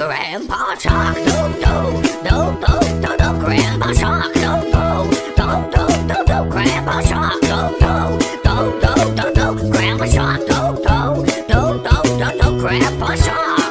Grandpa Shark, do do do do do do. Grandpa Shark, do do do do do do. Grandpa Shark, do do do do do do. Grandpa Shark, do do do do do do. Grandpa Shark.